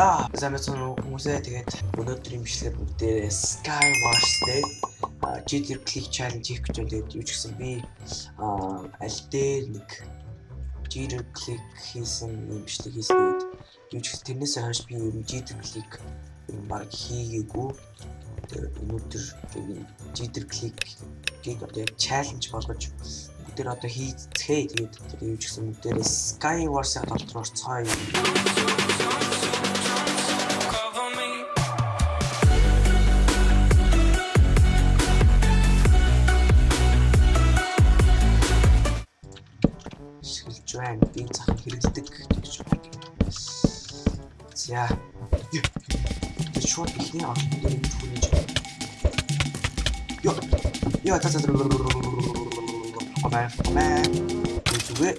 За замцсан хүмүүсээ тэгээд өнөөдрийн бичлэгээр бүгдээрээ Skywars-тэй GT Click Challenge хийх гэж байна. Тэгээд юу ч гэсэн би аль дээр нэг GT Click хийсэн юм бичлэг хийсэн. Юу ч гэсэн тэрнээс хойш би ер нь GT Click юм баг хийгээгүй. Тэгээд өнөөдөр GT Click-ийг одоо яг challenge болгож бүгдээр одоо хийцгээе. Тэгээд юу ч гэсэн бүгдээрээ Skywars-ыг толтруулцгаая. шиглж байна. Би зах хэрэглэдэг гэж байна. За. Тэ шууд ихний орчны хүнийж. Йо. Йо та та. Комаа. Комаа. Зүгээр.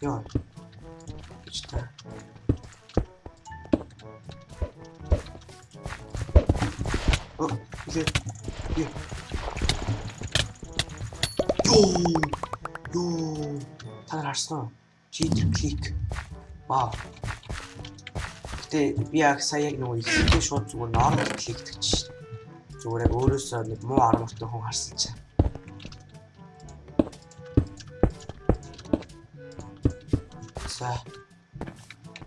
Йо. Йоо. Йоо. Та нар харсан уу? Cheater click. Вау. Гэтэ би яг сая яг нөгөө ихтэй шууд зүгээр normal click гэдэг чинь. Зүгээр яг өөрөөсөө нэг муу аргатай хүн харсан чинь. За.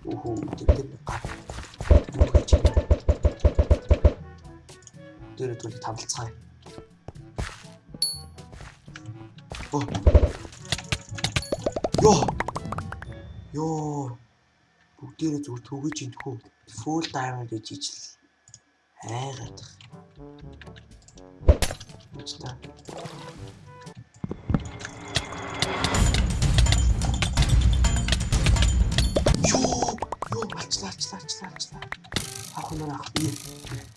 Уху, тэгдэг гар. дээрээ төлөв тавлцгаая. Оо. Йоо. Йоо. Бүгдээрээ зүгээр төгөж ин тхүү. Full diamond гэж ижил. Айгаад. Үчтэй. Йоо. Йоо, алчлаа, алчлаа, алчлаа, алчлаа. Ахнаа ах. Йоо.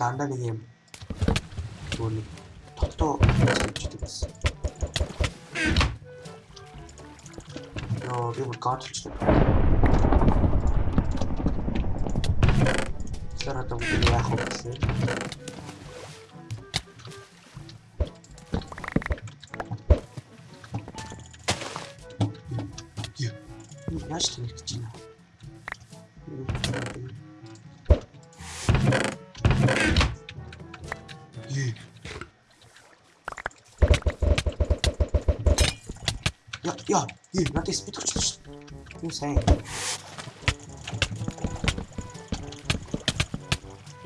дандаа нэг юм түүний тогтоо хийчихдэг гэсэн. Йоо, би бүр гатчихсан. Сараа том яах вэ? ó, hier, warte, jetzt bitte. Não sei.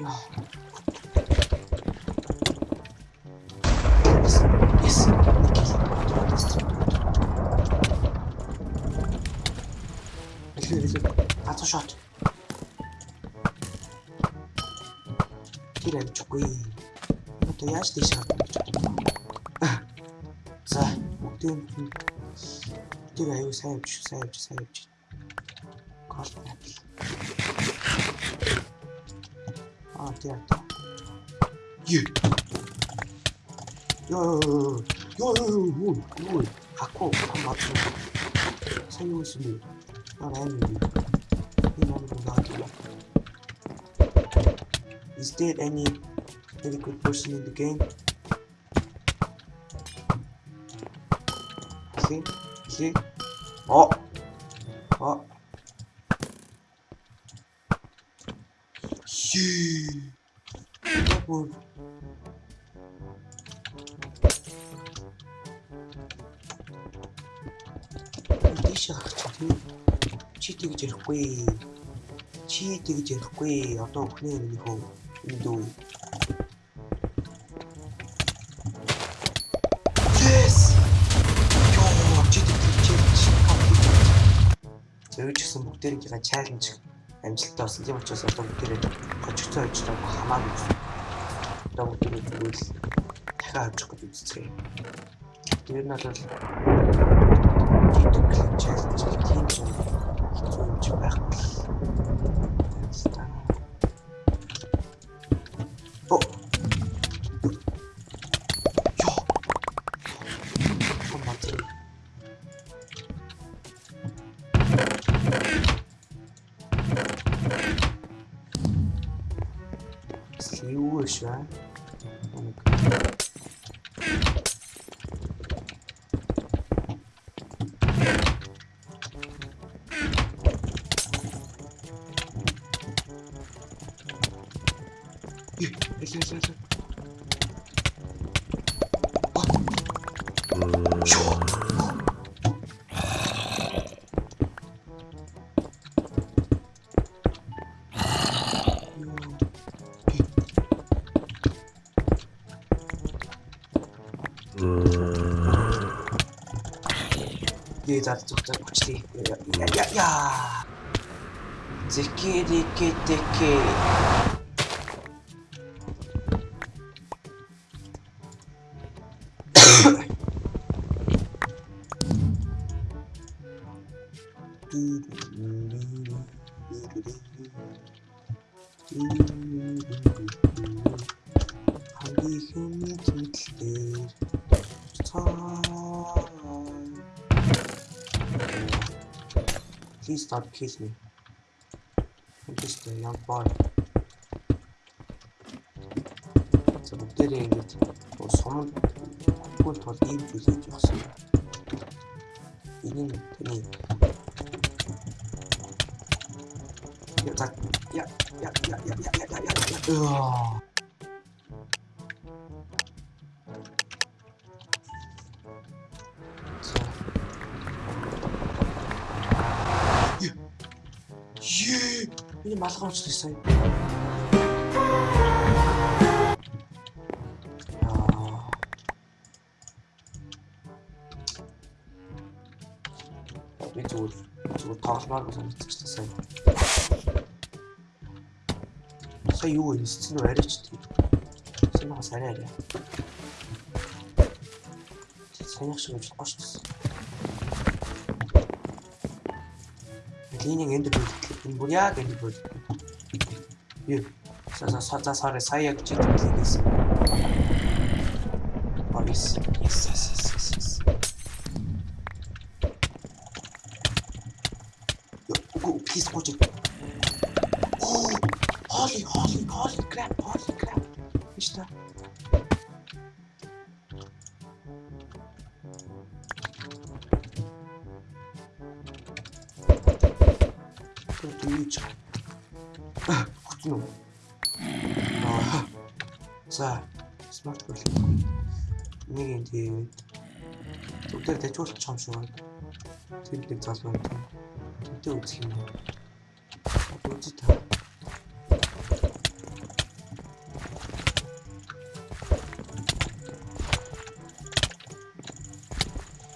Ja. Yes, yes. Little, little. That's a shot. Tira, çok iyi. Makyaj dışarı. Tira aí o set, set, set. Corta. Ah, tira aqui. Yeah. Yo, yo, yo, yo. Hacou, combate. Saiu isso dele. Caralho, meu. Em nome do gato. Is there any, really good person in the game? 시, 시, 어, 어, 시, 어, 뭐, 이시가 같은데, 치티기 제일 贵，치티기 제일 贵，要到可怜的以后，运动。Юу ч гэсэн бүгдээрийнхээ чаленж амжилттай болсон. Тийм учраас одоо бүгдээрээ гочгцоо ажиллаж байгаа хамаагүй. Одоо бүгдийг үл дахиад авчих гэж үзчихээ. Тэр нь бол чаленж тийм зүйл хэцүү юм чи байхгүй. Excuse, right? Yo. データで得点して、いやいやいやいや絶景でけてけ。Please stop kissing me. I'm just a young boy. Çabuk nereye git? O son kurtar değil gözeceksin. Benim deneyim. Yatak. Yeah, yeah, yeah, yeah, yeah, yeah, yeah, yeah. Энэ малгай уучлаа сая. Би зүгээр зүгээр тоглоомаар санагдчихсан сая. Сая юу вэ? Эцсийн үү арайч гэдэг. Сайн мага сайн арай. Санийх шиг юм болохгүй шүү дээ. Линийн энд дэвтэлээ. 뭐냐 그리고 사자살의 사이에 제대로 되겠습니다. 어리스, 예스, 예스, 예스, 예스. 피스 포즈. 오, 허리, 허리, 허리, 클랩, 허리, 클랩. 미치다. Нүү. За, смарт гол. Нэг юм тийм. Зүгээр дэжүүлчих юм шиг байна. Тэр нэг залуу юм. Тэнтэй үзэх юм. Үзэж таа.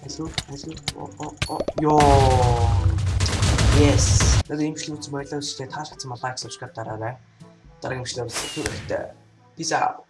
Эсвэл, эсвэл оо оо оо ёо Yes. Надад имжлэг үзсэн байлаа үстэй таалагдсан байна гэсэн subscribe дараарай. Дараагийн имжлэг үзэх хэрэгтэй. Peace out.